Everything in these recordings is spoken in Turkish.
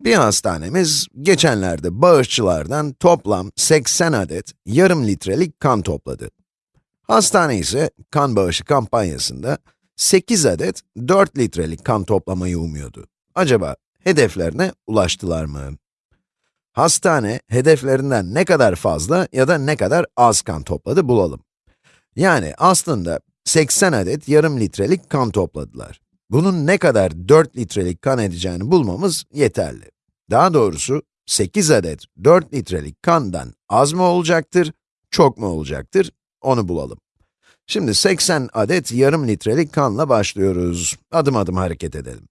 Bir hastanemiz, geçenlerde bağışçılardan toplam 80 adet yarım litrelik kan topladı. Hastane ise kan bağışı kampanyasında 8 adet 4 litrelik kan toplamayı umuyordu. Acaba hedeflerine ulaştılar mı? Hastane, hedeflerinden ne kadar fazla ya da ne kadar az kan topladı bulalım. Yani aslında 80 adet yarım litrelik kan topladılar. Bunun ne kadar 4 litrelik kan edeceğini bulmamız yeterli. Daha doğrusu 8 adet 4 litrelik kandan az mı olacaktır, çok mu olacaktır, onu bulalım. Şimdi 80 adet yarım litrelik kanla başlıyoruz. Adım adım hareket edelim.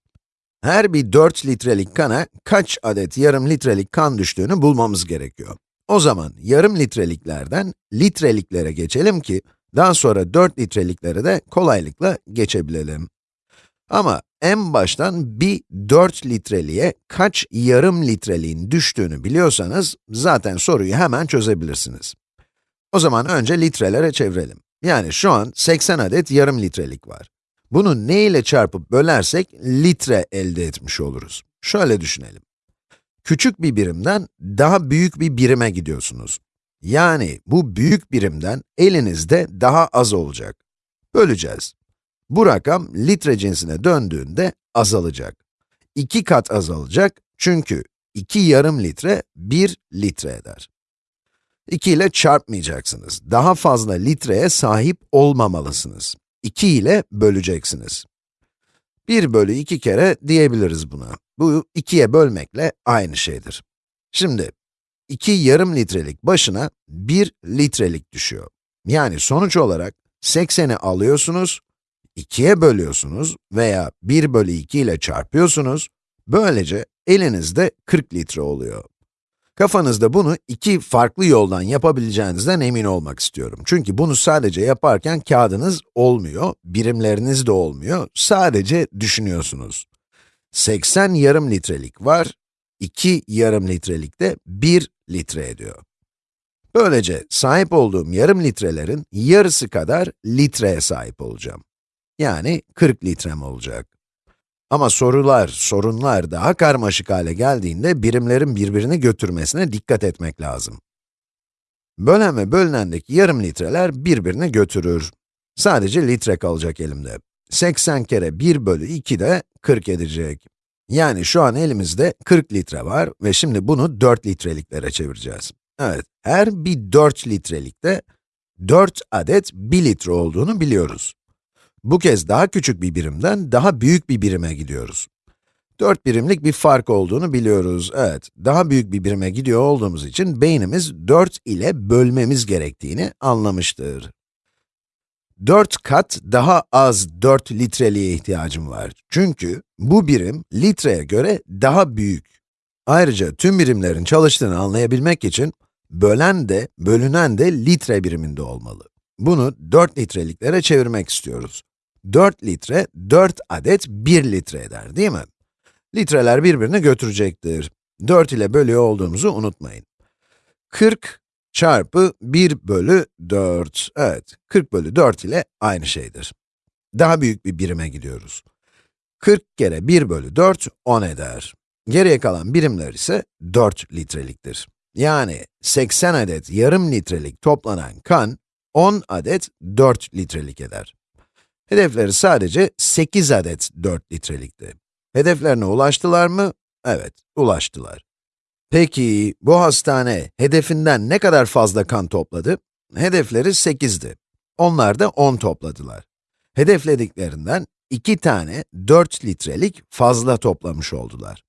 Her bir 4 litrelik kana kaç adet yarım litrelik kan düştüğünü bulmamız gerekiyor. O zaman yarım litreliklerden litreliklere geçelim ki, daha sonra 4 litreliklere de kolaylıkla geçebilelim. Ama en baştan bir 4 litreliğe kaç yarım litreliğin düştüğünü biliyorsanız, zaten soruyu hemen çözebilirsiniz. O zaman önce litrelere çevirelim. Yani şu an 80 adet yarım litrelik var. Bunu ne ile çarpıp bölersek litre elde etmiş oluruz. Şöyle düşünelim. Küçük bir birimden daha büyük bir birime gidiyorsunuz. Yani bu büyük birimden elinizde daha az olacak. Böleceğiz. Bu rakam litre cinsine döndüğünde azalacak. İki kat azalacak çünkü 2 yarım litre 1 litre eder. 2 ile çarpmayacaksınız. Daha fazla litreye sahip olmamalısınız. 2 ile böleceksiniz. 1 bölü 2 kere diyebiliriz buna. Bu 2'ye bölmekle aynı şeydir. Şimdi, 2 yarım litrelik başına 1 litrelik düşüyor. Yani sonuç olarak 80'i alıyorsunuz, 2'ye bölüyorsunuz veya 1 bölü 2 ile çarpıyorsunuz, böylece elinizde 40 litre oluyor. Kafanızda bunu iki farklı yoldan yapabileceğinizden emin olmak istiyorum. Çünkü bunu sadece yaparken kağıdınız olmuyor, birimleriniz de olmuyor, sadece düşünüyorsunuz. 80 yarım litrelik var, 2 yarım litrelik de 1 litre ediyor. Böylece sahip olduğum yarım litrelerin yarısı kadar litreye sahip olacağım. Yani 40 litrem olacak. Ama sorular, sorunlar daha karmaşık hale geldiğinde birimlerin birbirini götürmesine dikkat etmek lazım. Bölen ve bölünendeki yarım litreler birbirini götürür. Sadece litre kalacak elimde. 80 kere 1 bölü 2 de 40 edecek. Yani şu an elimizde 40 litre var ve şimdi bunu 4 litreliklere çevireceğiz. Evet, her bir 4 litrelikte 4 adet 1 litre olduğunu biliyoruz. Bu kez daha küçük bir birimden daha büyük bir birime gidiyoruz. 4 birimlik bir fark olduğunu biliyoruz. Evet, daha büyük bir birime gidiyor olduğumuz için beynimiz 4 ile bölmemiz gerektiğini anlamıştır. 4 kat daha az 4 litreliğe ihtiyacım var. Çünkü bu birim litreye göre daha büyük. Ayrıca tüm birimlerin çalıştığını anlayabilmek için bölen de, bölünen de litre biriminde olmalı. Bunu 4 litreliklere çevirmek istiyoruz. 4 litre, 4 adet 1 litre eder, değil mi? Litreler birbirini götürecektir. 4 ile bölüyor olduğumuzu unutmayın. 40 çarpı 1 bölü 4. Evet, 40 bölü 4 ile aynı şeydir. Daha büyük bir birime gidiyoruz. 40 kere 1 bölü 4, 10 eder. Geriye kalan birimler ise 4 litreliktir. Yani 80 adet yarım litrelik toplanan kan, 10 adet 4 litrelik eder. Hedefleri sadece 8 adet 4 litrelikti. Hedeflerine ulaştılar mı? Evet, ulaştılar. Peki, bu hastane hedefinden ne kadar fazla kan topladı? Hedefleri 8'di. Onlar da 10 topladılar. Hedeflediklerinden 2 tane 4 litrelik fazla toplamış oldular.